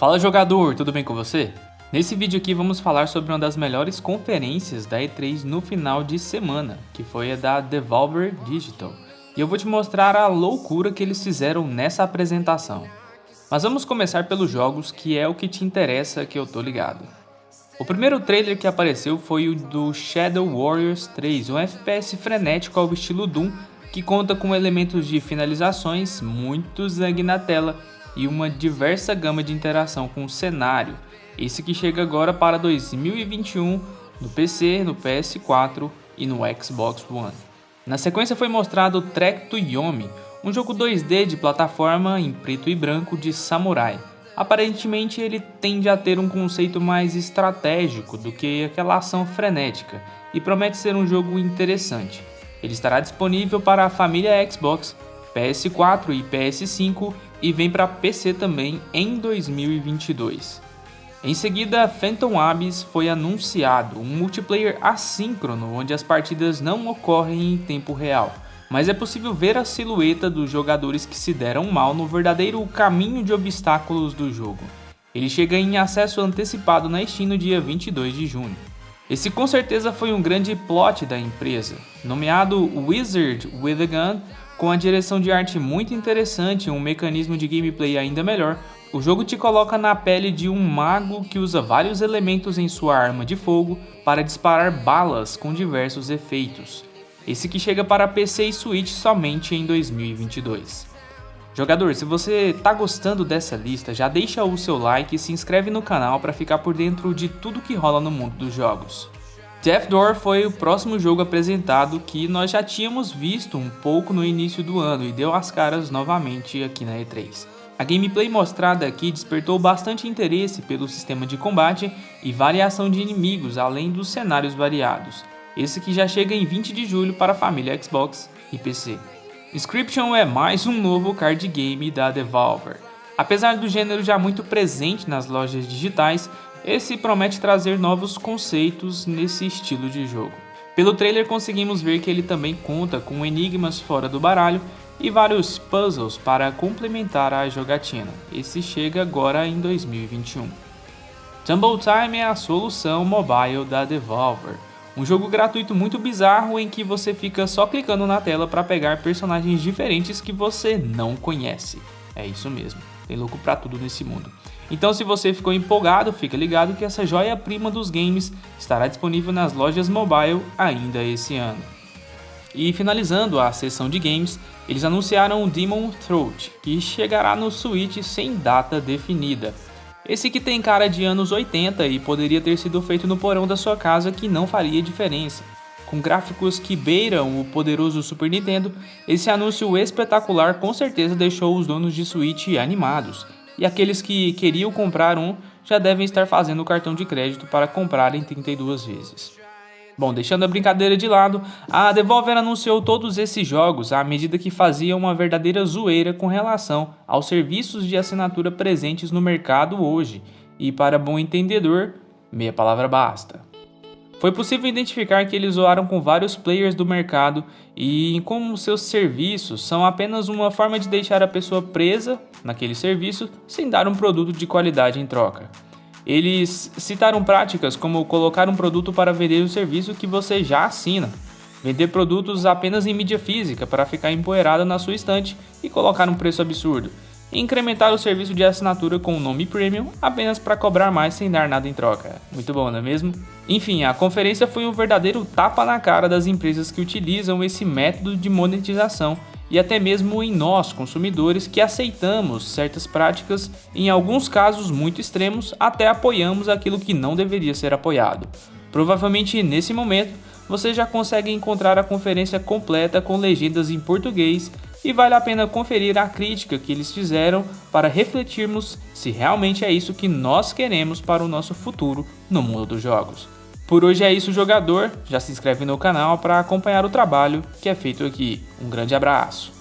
Fala jogador, tudo bem com você? Nesse vídeo aqui vamos falar sobre uma das melhores conferências da E3 no final de semana, que foi a da Devolver Digital. E eu vou te mostrar a loucura que eles fizeram nessa apresentação. Mas vamos começar pelos jogos, que é o que te interessa que eu tô ligado. O primeiro trailer que apareceu foi o do Shadow Warriors 3, um FPS frenético ao estilo Doom, que conta com elementos de finalizações, muito zangue na tela e uma diversa gama de interação com o cenário, esse que chega agora para 2021 no PC, no PS4 e no Xbox One. Na sequência foi mostrado Trek to Yomi, um jogo 2D de plataforma em preto e branco de samurai. Aparentemente ele tende a ter um conceito mais estratégico do que aquela ação frenética e promete ser um jogo interessante. Ele estará disponível para a família Xbox, PS4 e PS5 e vem para PC também em 2022. Em seguida, Phantom Abyss foi anunciado, um multiplayer assíncrono onde as partidas não ocorrem em tempo real, mas é possível ver a silhueta dos jogadores que se deram mal no verdadeiro caminho de obstáculos do jogo. Ele chega em acesso antecipado na Steam no dia 22 de junho. Esse com certeza foi um grande plot da empresa, nomeado Wizard with a Gun, com a direção de arte muito interessante e um mecanismo de gameplay ainda melhor, o jogo te coloca na pele de um mago que usa vários elementos em sua arma de fogo para disparar balas com diversos efeitos. Esse que chega para PC e Switch somente em 2022. Jogador, se você tá gostando dessa lista, já deixa o seu like e se inscreve no canal para ficar por dentro de tudo que rola no mundo dos jogos. Death Door foi o próximo jogo apresentado que nós já tínhamos visto um pouco no início do ano e deu as caras novamente aqui na E3. A gameplay mostrada aqui despertou bastante interesse pelo sistema de combate e variação de inimigos, além dos cenários variados. Esse que já chega em 20 de julho para a família Xbox e PC. Inscription é mais um novo card game da Devolver. Apesar do gênero já muito presente nas lojas digitais, esse promete trazer novos conceitos nesse estilo de jogo. Pelo trailer conseguimos ver que ele também conta com enigmas fora do baralho e vários puzzles para complementar a jogatina. Esse chega agora em 2021. Tumble Time é a solução mobile da Devolver. Um jogo gratuito muito bizarro em que você fica só clicando na tela para pegar personagens diferentes que você não conhece. É isso mesmo, tem louco pra tudo nesse mundo. Então se você ficou empolgado, fica ligado que essa joia-prima dos games estará disponível nas lojas mobile ainda esse ano. E finalizando a sessão de games, eles anunciaram o Demon Throat, que chegará no Switch sem data definida. Esse que tem cara de anos 80 e poderia ter sido feito no porão da sua casa que não faria diferença. Com gráficos que beiram o poderoso Super Nintendo, esse anúncio espetacular com certeza deixou os donos de Switch animados, e aqueles que queriam comprar um já devem estar fazendo o cartão de crédito para comprar em 32 vezes. Bom, deixando a brincadeira de lado, a Devolver anunciou todos esses jogos à medida que fazia uma verdadeira zoeira com relação aos serviços de assinatura presentes no mercado hoje, e para bom entendedor, meia palavra basta. Foi possível identificar que eles zoaram com vários players do mercado e como seus serviços são apenas uma forma de deixar a pessoa presa naquele serviço sem dar um produto de qualidade em troca. Eles citaram práticas como colocar um produto para vender o serviço que você já assina, vender produtos apenas em mídia física para ficar empoeirada na sua estante e colocar um preço absurdo, incrementar o serviço de assinatura com o nome Premium apenas para cobrar mais sem dar nada em troca. Muito bom, não é mesmo? Enfim, a conferência foi um verdadeiro tapa na cara das empresas que utilizam esse método de monetização e até mesmo em nós, consumidores, que aceitamos certas práticas, em alguns casos muito extremos, até apoiamos aquilo que não deveria ser apoiado. Provavelmente nesse momento você já consegue encontrar a conferência completa com legendas em português e vale a pena conferir a crítica que eles fizeram para refletirmos se realmente é isso que nós queremos para o nosso futuro no mundo dos jogos. Por hoje é isso, jogador. Já se inscreve no canal para acompanhar o trabalho que é feito aqui. Um grande abraço.